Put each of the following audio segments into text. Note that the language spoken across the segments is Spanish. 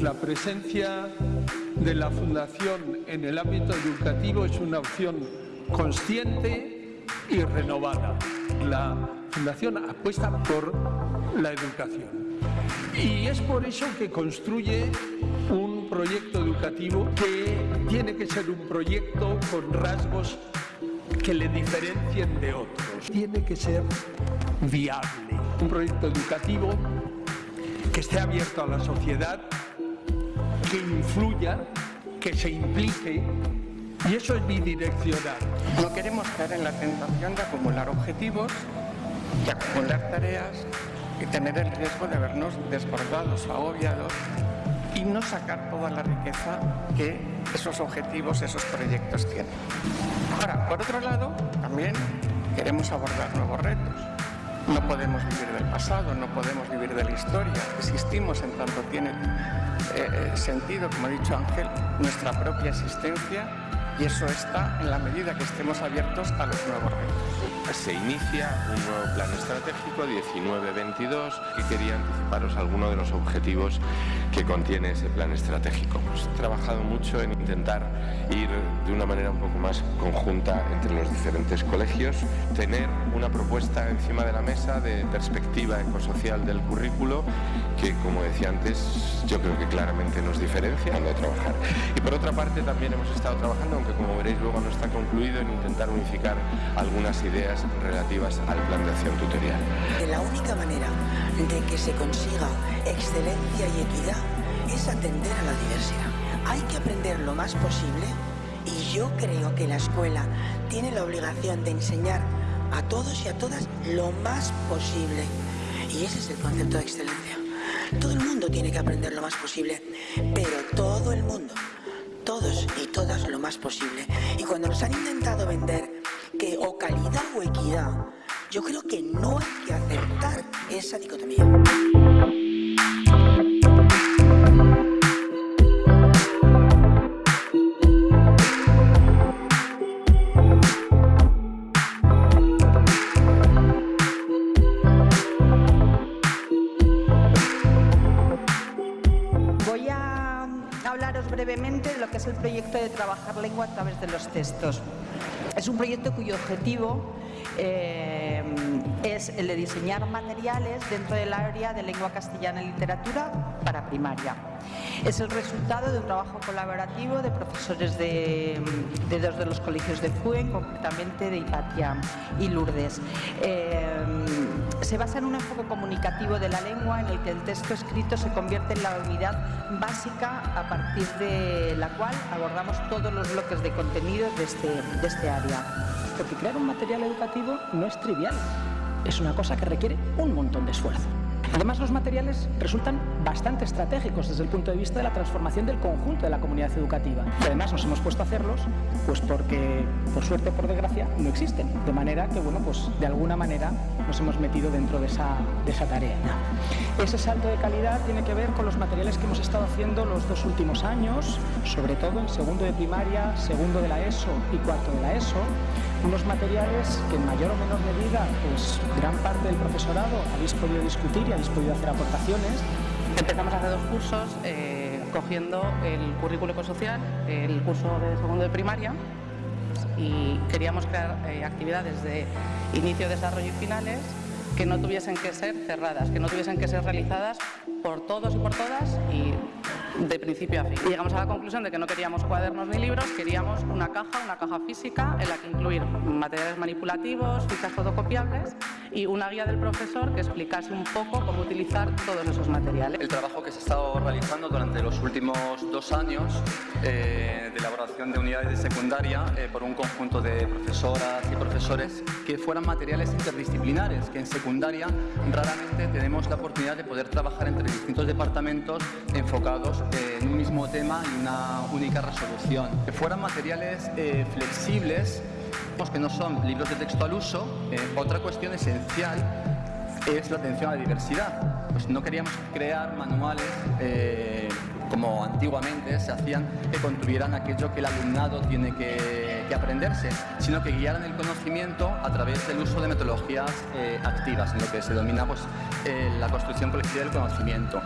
La presencia de la Fundación en el ámbito educativo es una opción consciente y renovada. La Fundación apuesta por la educación. Y es por eso que construye un proyecto educativo que tiene que ser un proyecto con rasgos que le diferencien de otros. Tiene que ser viable. Un proyecto educativo que esté abierto a la sociedad, que influya, que se implique y eso es bidireccional. No queremos caer en la tentación de acumular objetivos, de acumular tareas y tener el riesgo de vernos desbordados agobiados y no sacar toda la riqueza que esos objetivos, esos proyectos tienen. Ahora, por otro lado, también queremos abordar nuevos retos. No podemos vivir del pasado, no podemos vivir de la historia. Existimos en tanto tiene eh, sentido, como ha dicho Ángel, nuestra propia existencia y eso está en la medida que estemos abiertos a los nuevos retos. Se inicia un nuevo plan estratégico 19-22 que quería anticiparos algunos de los objetivos que contiene ese plan estratégico. Hemos trabajado mucho en intentar ir de una manera un poco más conjunta entre los diferentes colegios, tener una propuesta encima de la mesa de perspectiva ecosocial del currículo que, como decía antes, yo creo que claramente nos diferencia de trabajar. Y por otra parte también hemos estado trabajando, aunque como veréis luego no está concluido, en intentar unificar algunas ideas relativas al plan de acción tutorial. La única manera de que se consiga excelencia y equidad es atender a la diversidad. Hay que aprender lo más posible y yo creo que la escuela tiene la obligación de enseñar a todos y a todas lo más posible. Y ese es el concepto de excelencia. Todo el mundo tiene que aprender lo más posible, pero todo el mundo, todos y todas lo más posible. Y cuando nos han intentado vender o equidad, yo creo que no hay que aceptar esa dicotomía. Brevemente lo que es el proyecto de trabajar lengua a través de los textos. Es un proyecto cuyo objetivo eh, es el de diseñar materiales dentro del área de lengua castellana y literatura para primaria. Es el resultado de un trabajo colaborativo de profesores de, dos de los colegios de FUEN, concretamente de Hipatia y Lourdes. Eh, se basa en un enfoque comunicativo de la lengua en el que el texto escrito se convierte en la unidad básica a partir de la cual abordamos todos los bloques de contenidos este, de este área. Porque crear un material educativo no es trivial, es una cosa que requiere un montón de esfuerzo. Además, los materiales resultan bastante estratégicos desde el punto de vista de la transformación del conjunto de la comunidad educativa. Y además nos hemos puesto a hacerlos pues porque, por suerte o por desgracia, no existen. De manera que, bueno, pues de alguna manera nos hemos metido dentro de esa, de esa tarea. Ese salto de calidad tiene que ver con los materiales que hemos estado haciendo los dos últimos años, sobre todo en segundo de primaria, segundo de la ESO y cuarto de la ESO, unos materiales que en mayor o menor medida pues gran parte del profesorado habéis podido discutir y habéis podido hacer aportaciones. Empezamos hace dos cursos eh, cogiendo el currículo ecosocial, el curso de segundo de primaria y queríamos crear eh, actividades de inicio, desarrollo y finales que no tuviesen que ser cerradas, que no tuviesen que ser realizadas por todos y por todas y de principio a fin. Y llegamos a la conclusión de que no queríamos cuadernos ni libros, queríamos una caja, una caja física en la que incluir materiales manipulativos, fichas fotocopiables y una guía del profesor que explicase un poco cómo utilizar todos esos materiales. El trabajo que se ha estado realizando durante los últimos dos años eh, de elaboración de unidades de secundaria eh, por un conjunto de profesoras y profesores que fueran materiales interdisciplinares, que en secundaria raramente tenemos la oportunidad de poder trabajar entre distintos departamentos enfocados en un mismo tema y una única resolución. Que fueran materiales eh, flexibles, que no son libros de texto al uso. Eh, otra cuestión esencial es la atención a la diversidad. Pues no queríamos crear manuales eh, como antiguamente se hacían, que construyeran aquello que el alumnado tiene que, que aprenderse, sino que guiaran el conocimiento a través del uso de metodologías eh, activas, en lo que se denomina pues, eh, la construcción colectiva del conocimiento.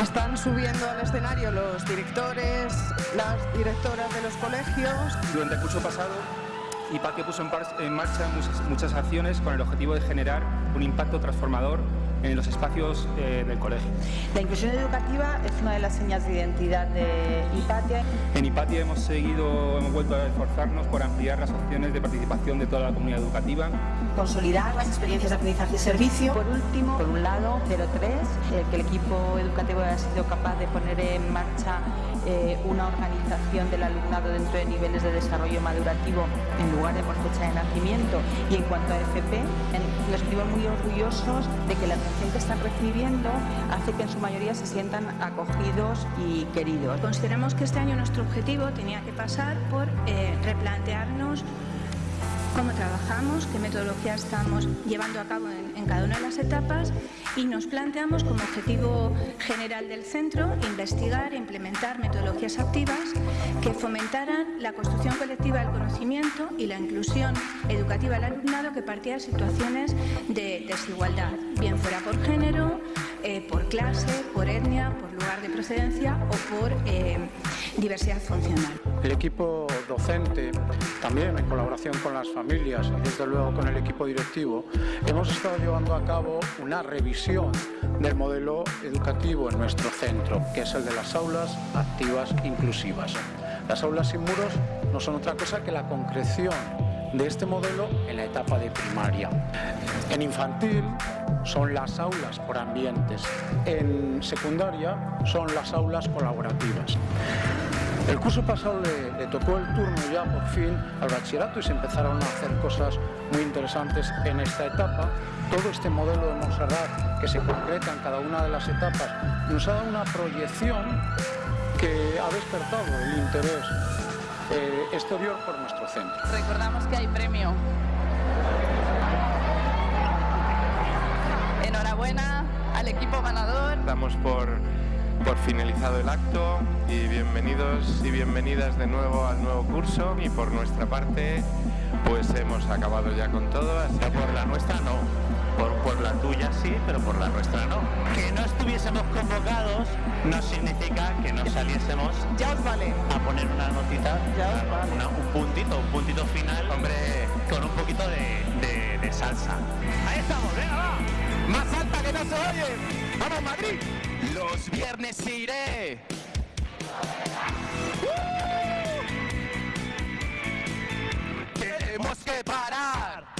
Están subiendo al escenario los directores, las directoras de los colegios. Durante el curso pasado IPATE puso en, marcha muchas, acciones con el objetivo de generar un impacto transformador en los espacios eh, del colegio. La inclusión educativa es una de las señas de identidad de IPATIA. En IPATIA hemos seguido, hemos vuelto a esforzarnos por ampliar las opciones de participación de toda la comunidad educativa. Consolidar las experiencias de aprendizaje y servicio. Por último, por un lado, 03, eh, que el equipo educativo ha sido capaz de poner en marcha eh, una organización del alumnado dentro de niveles de desarrollo madurativo en lugar de por fecha de nacimiento. Y en cuanto a FP, nos sentimos muy orgullosos de que la atención que están recibiendo hace que en su mayoría se sientan acogidos y queridos. Consideramos que este año nuestro objetivo tenía que pasar por eh, replantearnos cómo trabajamos, qué metodología estamos llevando a cabo en, cada una de las etapas y nos planteamos como objetivo general del centro investigar e implementar metodologías activas que fomentaran la construcción colectiva del conocimiento y la inclusión educativa del alumnado que partía de situaciones de desigualdad, bien fuera por género, eh, por clase, por etnia, por lugar de procedencia o por eh, diversidad funcional. El equipo docente, también en colaboración con las familias y desde luego con el equipo directivo, hemos estado llevando a cabo una revisión del modelo educativo en nuestro centro, que es el de las aulas activas inclusivas. Las aulas sin muros no son otra cosa que la concreción de este modelo en la etapa de primaria. En infantil son las aulas por ambientes, en secundaria son las aulas colaborativas. El curso pasado le, tocó el turno ya por fin al bachillerato y se empezaron a hacer cosas muy interesantes en esta etapa. Todo este modelo de Montserrat que se concreta en cada una de las etapas nos ha dado una proyección que ha despertado el interés eh, exterior por nuestro centro. Recordamos que hay premio. Enhorabuena al equipo ganador. Damos por por finalizado el acto y bienvenidos y bienvenidas de nuevo al nuevo curso y por nuestra parte pues hemos acabado ya con todo. Así por la nuestra no, por, por la tuya sí, pero por la nuestra no. Que no estuviésemos convocados no significa que no saliésemos ya os vale. a poner una notita, un puntito, un puntito final, hombre, con un poquito de, de salsa. Ahí estamos, venga, va. Más alta que no se oye. ¡Vamos, Madrid! Los viernes iré. Tenemos que parar.